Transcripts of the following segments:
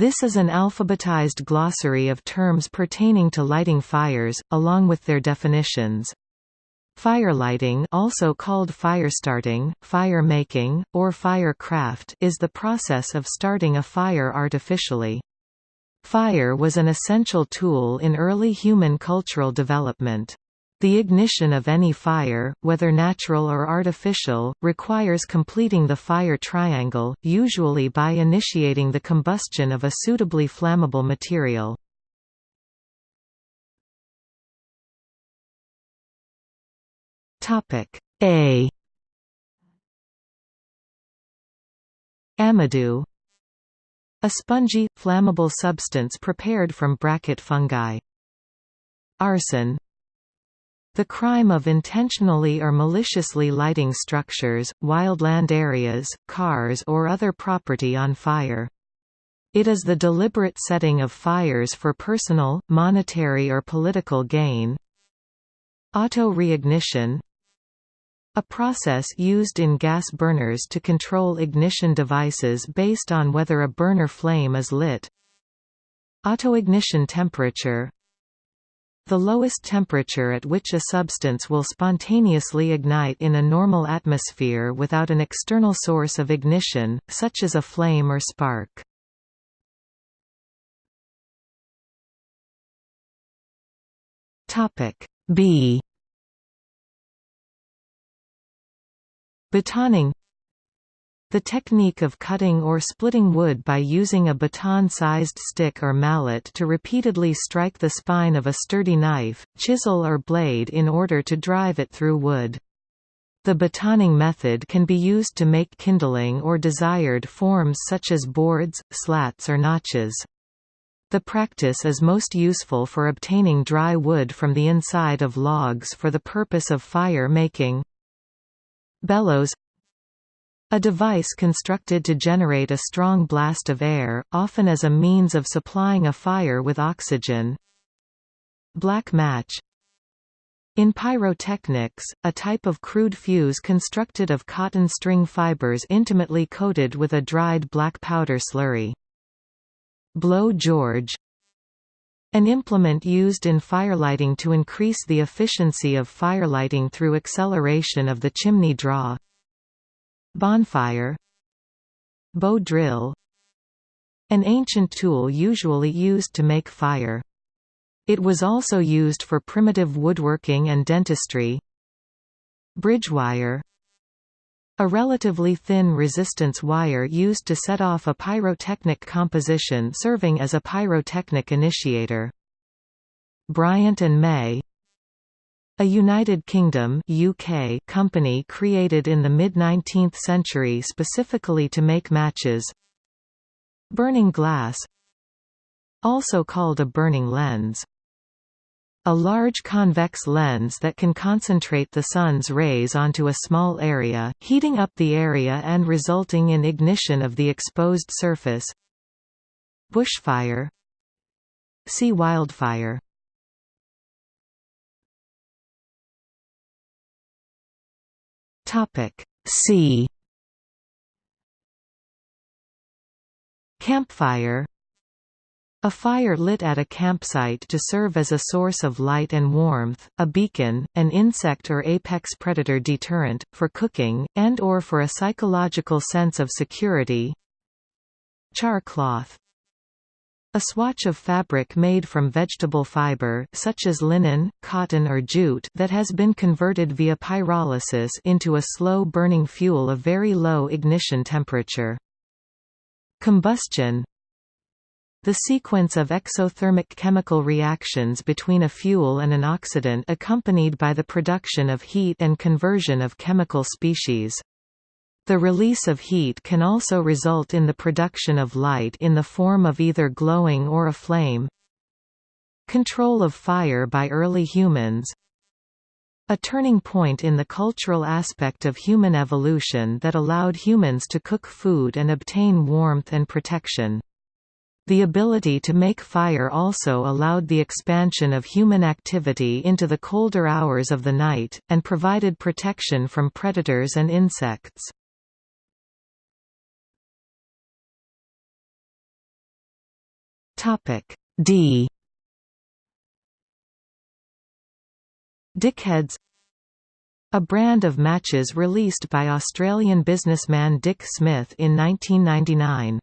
This is an alphabetized glossary of terms pertaining to lighting fires, along with their definitions. Firelighting also called firestarting, fire-making, or firecraft is the process of starting a fire artificially. Fire was an essential tool in early human cultural development. The ignition of any fire, whether natural or artificial, requires completing the fire triangle, usually by initiating the combustion of a suitably flammable material. A Amadou A spongy, flammable substance prepared from bracket fungi. Arson the crime of intentionally or maliciously lighting structures, wildland areas, cars or other property on fire. It is the deliberate setting of fires for personal, monetary or political gain. Auto-reignition A process used in gas burners to control ignition devices based on whether a burner flame is lit. Autoignition temperature the lowest temperature at which a substance will spontaneously ignite in a normal atmosphere without an external source of ignition, such as a flame or spark. B Batoning the technique of cutting or splitting wood by using a baton-sized stick or mallet to repeatedly strike the spine of a sturdy knife, chisel or blade in order to drive it through wood. The batoning method can be used to make kindling or desired forms such as boards, slats or notches. The practice is most useful for obtaining dry wood from the inside of logs for the purpose of fire making. Bellows a device constructed to generate a strong blast of air, often as a means of supplying a fire with oxygen. Black match in pyrotechnics, a type of crude fuse constructed of cotton string fibers intimately coated with a dried black powder slurry. Blow George An implement used in firelighting to increase the efficiency of firelighting through acceleration of the chimney draw. Bonfire Bow drill An ancient tool usually used to make fire. It was also used for primitive woodworking and dentistry. Bridge wire a relatively thin resistance wire used to set off a pyrotechnic composition serving as a pyrotechnic initiator. Bryant and May a United Kingdom UK company created in the mid-19th century specifically to make matches. Burning glass. Also called a burning lens. A large convex lens that can concentrate the sun's rays onto a small area, heating up the area and resulting in ignition of the exposed surface. Bushfire. See wildfire Topic C. Campfire. A fire lit at a campsite to serve as a source of light and warmth, a beacon, an insect or apex predator deterrent, for cooking, and or for a psychological sense of security. Char cloth a swatch of fabric made from vegetable fiber such as linen, cotton or jute that has been converted via pyrolysis into a slow-burning fuel of very low ignition temperature. Combustion The sequence of exothermic chemical reactions between a fuel and an oxidant accompanied by the production of heat and conversion of chemical species. The release of heat can also result in the production of light in the form of either glowing or a flame. Control of fire by early humans A turning point in the cultural aspect of human evolution that allowed humans to cook food and obtain warmth and protection. The ability to make fire also allowed the expansion of human activity into the colder hours of the night, and provided protection from predators and insects. Topic D Dickheads a brand of matches released by Australian businessman Dick Smith in 1999.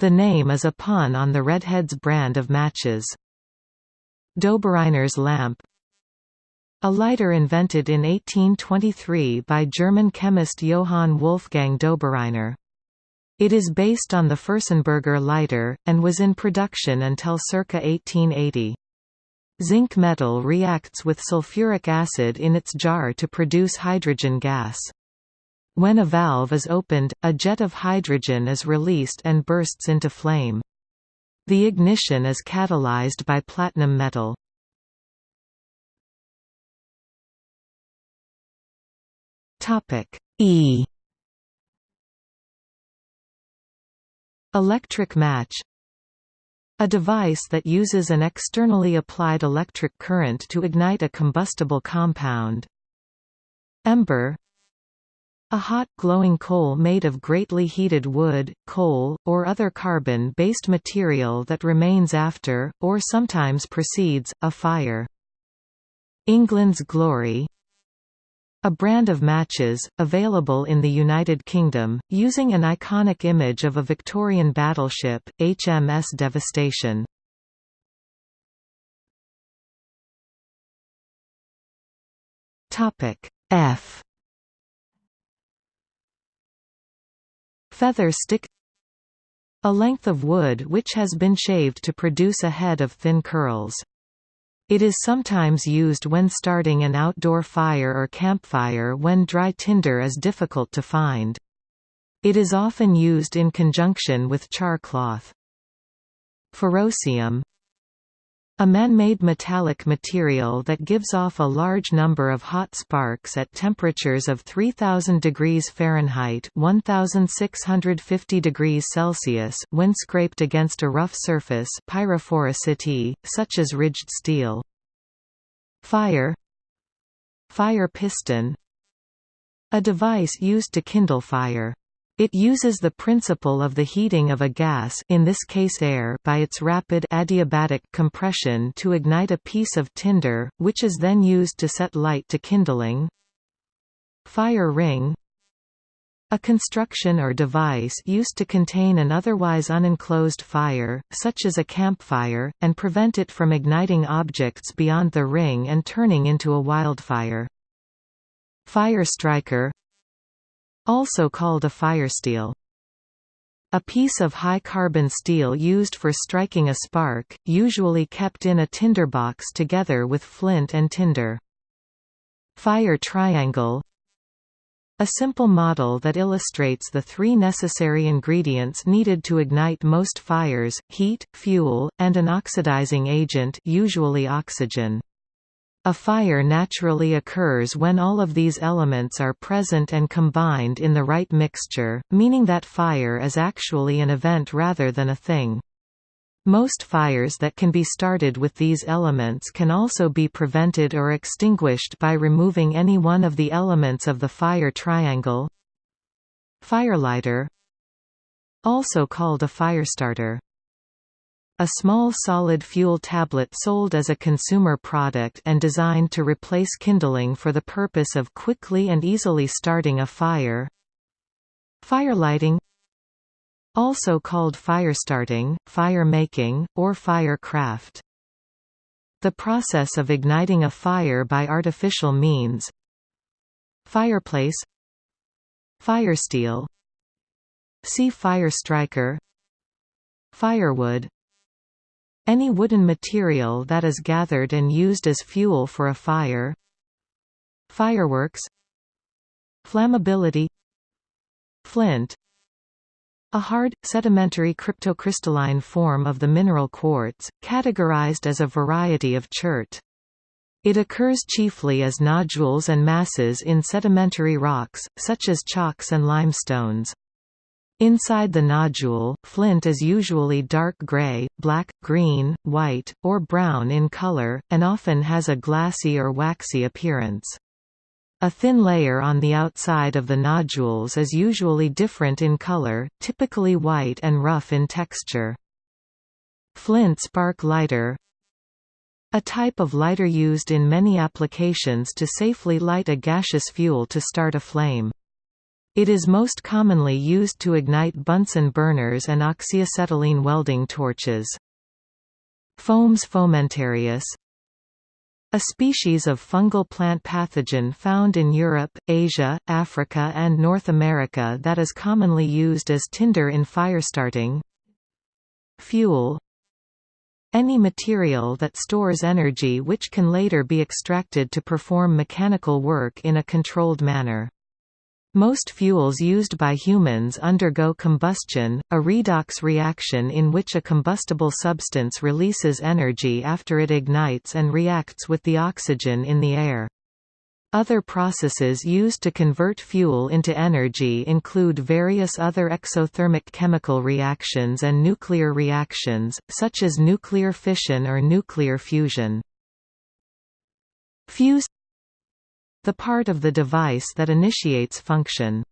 The name is a pun on the Redheads brand of matches. Dobereiner's lamp A lighter invented in 1823 by German chemist Johann Wolfgang Dobereiner. It is based on the Fürstenberger lighter, and was in production until circa 1880. Zinc metal reacts with sulfuric acid in its jar to produce hydrogen gas. When a valve is opened, a jet of hydrogen is released and bursts into flame. The ignition is catalyzed by platinum metal. E Electric match a device that uses an externally applied electric current to ignite a combustible compound. Ember a hot, glowing coal made of greatly heated wood, coal, or other carbon-based material that remains after, or sometimes precedes, a fire. England's Glory a brand of matches, available in the United Kingdom, using an iconic image of a Victorian battleship, HMS Devastation. F Feather stick A length of wood which has been shaved to produce a head of thin curls. It is sometimes used when starting an outdoor fire or campfire when dry tinder is difficult to find. It is often used in conjunction with char cloth. A man-made metallic material that gives off a large number of hot sparks at temperatures of 3000 degrees Fahrenheit 1650 degrees Celsius when scraped against a rough surface pyrophoricity, such as ridged steel. Fire Fire piston A device used to kindle fire. It uses the principle of the heating of a gas in this case air by its rapid adiabatic compression to ignite a piece of tinder, which is then used to set light to kindling. Fire ring a construction or device used to contain an otherwise unenclosed fire, such as a campfire, and prevent it from igniting objects beyond the ring and turning into a wildfire. Fire striker also called a firesteel. A piece of high-carbon steel used for striking a spark, usually kept in a tinderbox together with flint and tinder. Fire triangle A simple model that illustrates the three necessary ingredients needed to ignite most fires, heat, fuel, and an oxidizing agent usually oxygen. A fire naturally occurs when all of these elements are present and combined in the right mixture, meaning that fire is actually an event rather than a thing. Most fires that can be started with these elements can also be prevented or extinguished by removing any one of the elements of the fire triangle. Firelighter Also called a firestarter a small solid fuel tablet sold as a consumer product and designed to replace kindling for the purpose of quickly and easily starting a fire. Firelighting Also called firestarting, fire making, or firecraft. The process of igniting a fire by artificial means Fireplace Firesteel See fire striker Firewood any wooden material that is gathered and used as fuel for a fire Fireworks Flammability Flint a hard, sedimentary cryptocrystalline form of the mineral quartz, categorized as a variety of chert. It occurs chiefly as nodules and masses in sedimentary rocks, such as chalks and limestones. Inside the nodule, flint is usually dark gray, black, green, white, or brown in color, and often has a glassy or waxy appearance. A thin layer on the outside of the nodules is usually different in color, typically white and rough in texture. Flint spark lighter a type of lighter used in many applications to safely light a gaseous fuel to start a flame. It is most commonly used to ignite Bunsen burners and oxyacetylene welding torches. Fomes fomentarius a species of fungal plant pathogen found in Europe, Asia, Africa and North America that is commonly used as tinder in firestarting. Fuel Any material that stores energy which can later be extracted to perform mechanical work in a controlled manner. Most fuels used by humans undergo combustion, a redox reaction in which a combustible substance releases energy after it ignites and reacts with the oxygen in the air. Other processes used to convert fuel into energy include various other exothermic chemical reactions and nuclear reactions, such as nuclear fission or nuclear fusion. Fuse the part of the device that initiates function.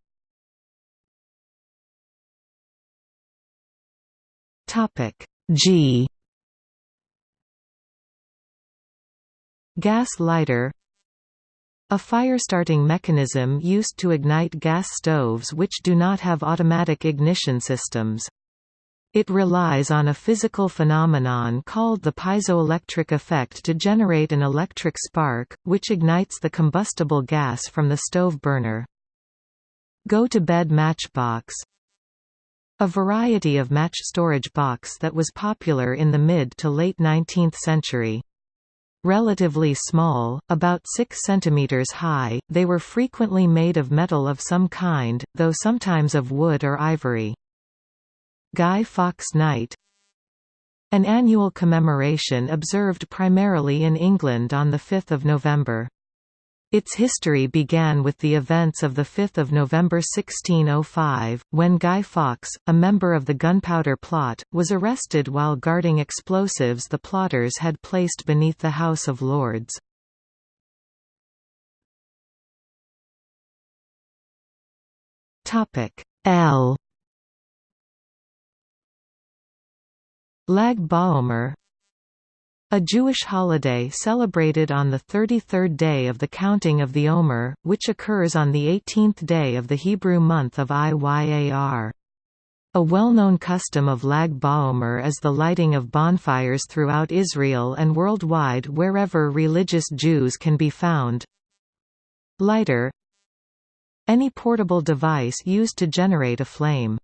Topic G Gas lighter a fire-starting mechanism used to ignite gas stoves which do not have automatic ignition systems. It relies on a physical phenomenon called the piezoelectric effect to generate an electric spark, which ignites the combustible gas from the stove burner. Go-to-bed matchbox A variety of match storage box that was popular in the mid to late 19th century. Relatively small, about 6 cm high, they were frequently made of metal of some kind, though sometimes of wood or ivory. Guy Fawkes Night An annual commemoration observed primarily in England on 5 November. Its history began with the events of 5 November 1605, when Guy Fawkes, a member of the Gunpowder Plot, was arrested while guarding explosives the plotters had placed beneath the House of Lords. L Lag BaOmer a Jewish holiday celebrated on the 33rd day of the counting of the Omer, which occurs on the 18th day of the Hebrew month of Iyar. A well-known custom of Lag BaOmer is the lighting of bonfires throughout Israel and worldwide wherever religious Jews can be found. Lighter Any portable device used to generate a flame.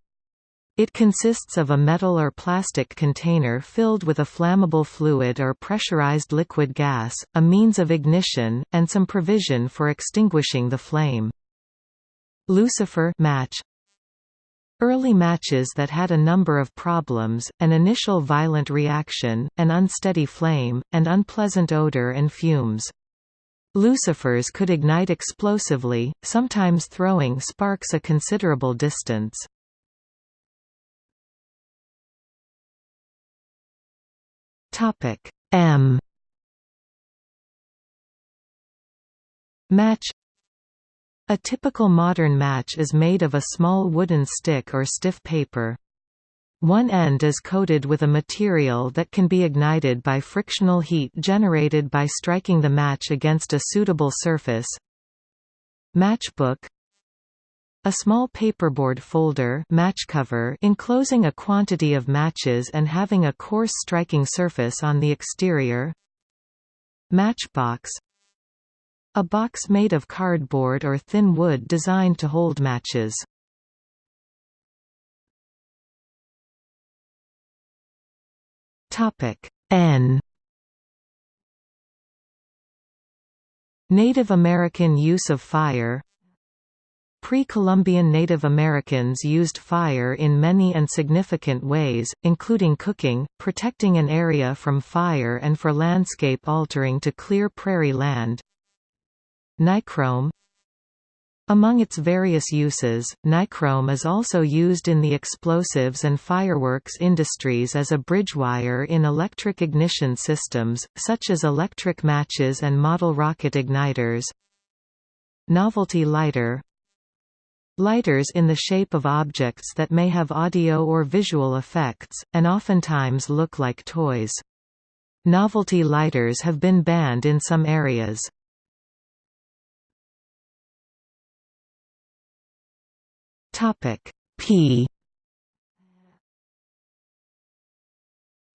It consists of a metal or plastic container filled with a flammable fluid or pressurized liquid gas, a means of ignition, and some provision for extinguishing the flame. Lucifer match Early matches that had a number of problems, an initial violent reaction, an unsteady flame, and unpleasant odor and fumes. Lucifers could ignite explosively, sometimes throwing sparks a considerable distance. Topic M Match A typical modern match is made of a small wooden stick or stiff paper. One end is coated with a material that can be ignited by frictional heat generated by striking the match against a suitable surface. Matchbook a small paperboard folder match cover enclosing a quantity of matches and having a coarse striking surface on the exterior. Matchbox. A box made of cardboard or thin wood designed to hold matches. N. Native American use of fire Pre-Columbian Native Americans used fire in many and significant ways, including cooking, protecting an area from fire and for landscape altering to clear prairie land. Nichrome Among its various uses, nichrome is also used in the explosives and fireworks industries as a bridge wire in electric ignition systems, such as electric matches and model rocket igniters. Novelty lighter Lighters in the shape of objects that may have audio or visual effects, and oftentimes look like toys. Novelty lighters have been banned in some areas. P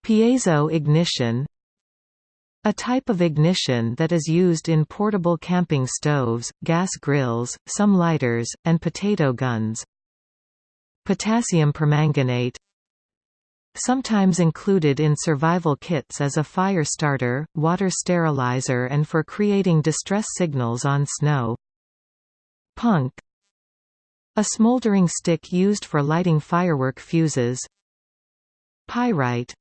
Piezo ignition a type of ignition that is used in portable camping stoves, gas grills, some lighters, and potato guns. Potassium permanganate Sometimes included in survival kits as a fire starter, water sterilizer and for creating distress signals on snow. Punk A smoldering stick used for lighting firework fuses. Pyrite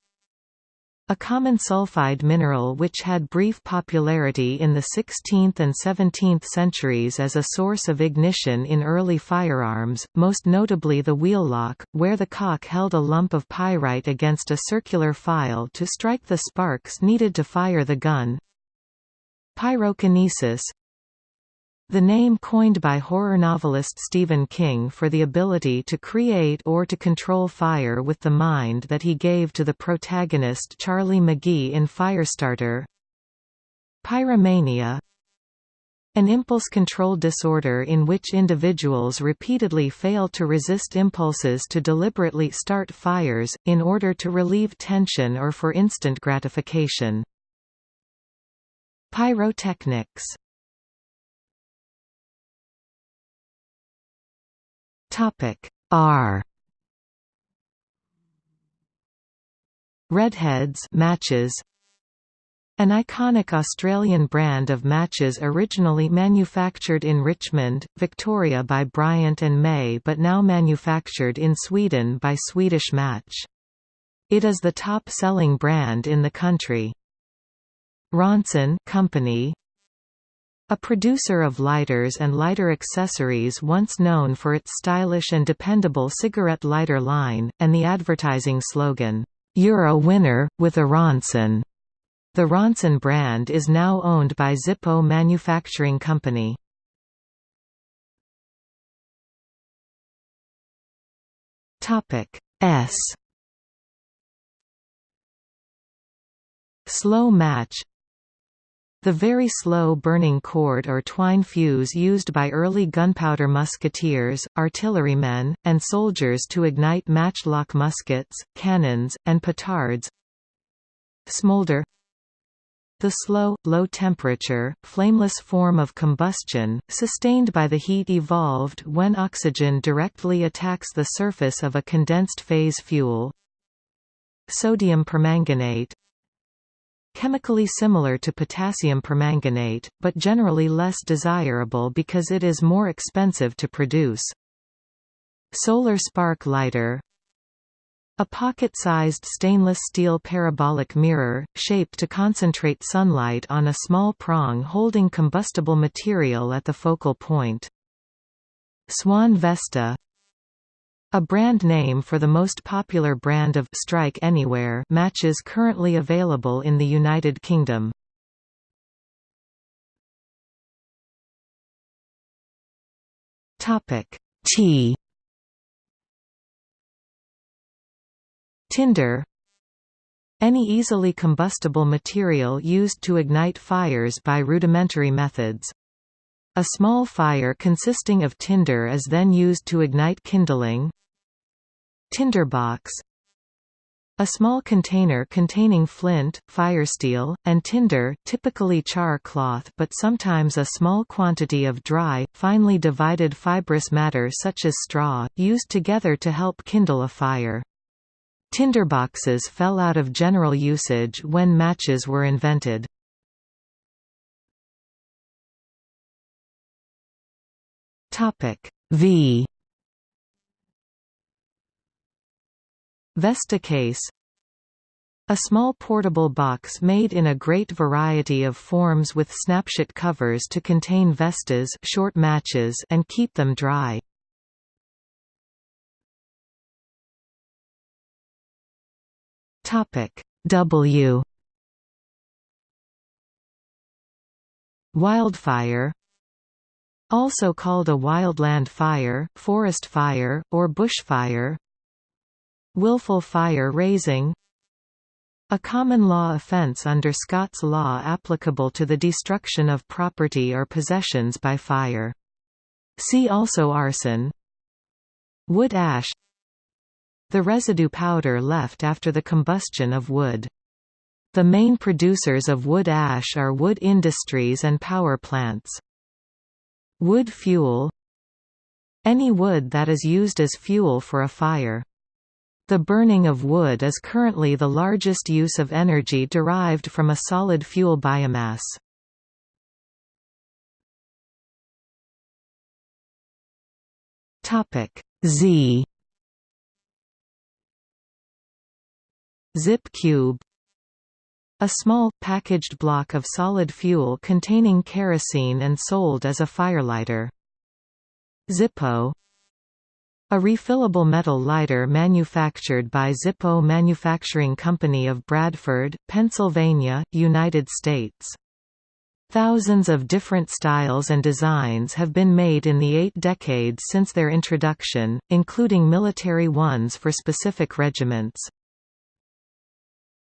a common sulfide mineral which had brief popularity in the 16th and 17th centuries as a source of ignition in early firearms, most notably the wheellock, where the cock held a lump of pyrite against a circular file to strike the sparks needed to fire the gun. Pyrokinesis the name coined by horror novelist Stephen King for the ability to create or to control fire with the mind that he gave to the protagonist Charlie McGee in Firestarter. Pyromania An impulse control disorder in which individuals repeatedly fail to resist impulses to deliberately start fires, in order to relieve tension or for instant gratification. Pyrotechnics Topic R Redheads matches an iconic Australian brand of matches originally manufactured in Richmond, Victoria by Bryant and May but now manufactured in Sweden by Swedish Match. It is the top-selling brand in the country. Ronson Company a producer of lighters and lighter accessories once known for its stylish and dependable cigarette lighter line, and the advertising slogan, "'You're a winner, with a Ronson'". The Ronson brand is now owned by Zippo Manufacturing Company. S Slow match the very slow burning cord or twine fuse used by early gunpowder musketeers, artillerymen, and soldiers to ignite matchlock muskets, cannons, and petards. Smolder the slow, low-temperature, flameless form of combustion, sustained by the heat evolved when oxygen directly attacks the surface of a condensed phase fuel. Sodium permanganate chemically similar to potassium permanganate, but generally less desirable because it is more expensive to produce. Solar spark lighter a pocket-sized stainless steel parabolic mirror, shaped to concentrate sunlight on a small prong holding combustible material at the focal point. Swan Vesta a brand name for the most popular brand of Strike Anywhere matches currently available in the United Kingdom. Topic T Tinder Any easily combustible material used to ignite fires by rudimentary methods. A small fire consisting of tinder is then used to ignite kindling, Tinderbox a small container containing flint, firesteel, and tinder typically char cloth but sometimes a small quantity of dry, finely divided fibrous matter such as straw, used together to help kindle a fire. Tinderboxes fell out of general usage when matches were invented. V Vesta case. A small portable box made in a great variety of forms with snapshot covers to contain vestas short matches and keep them dry. W. Wildfire. Also called a wildland fire, forest fire, or bushfire Willful fire raising a common law offence under Scots law applicable to the destruction of property or possessions by fire. See also arson Wood ash The residue powder left after the combustion of wood. The main producers of wood ash are wood industries and power plants. Wood fuel Any wood that is used as fuel for a fire. The burning of wood is currently the largest use of energy derived from a solid fuel biomass. Topic Z Zip cube a small, packaged block of solid fuel containing kerosene and sold as a firelighter. Zippo a refillable metal lighter manufactured by Zippo Manufacturing Company of Bradford, Pennsylvania, United States. Thousands of different styles and designs have been made in the eight decades since their introduction, including military ones for specific regiments.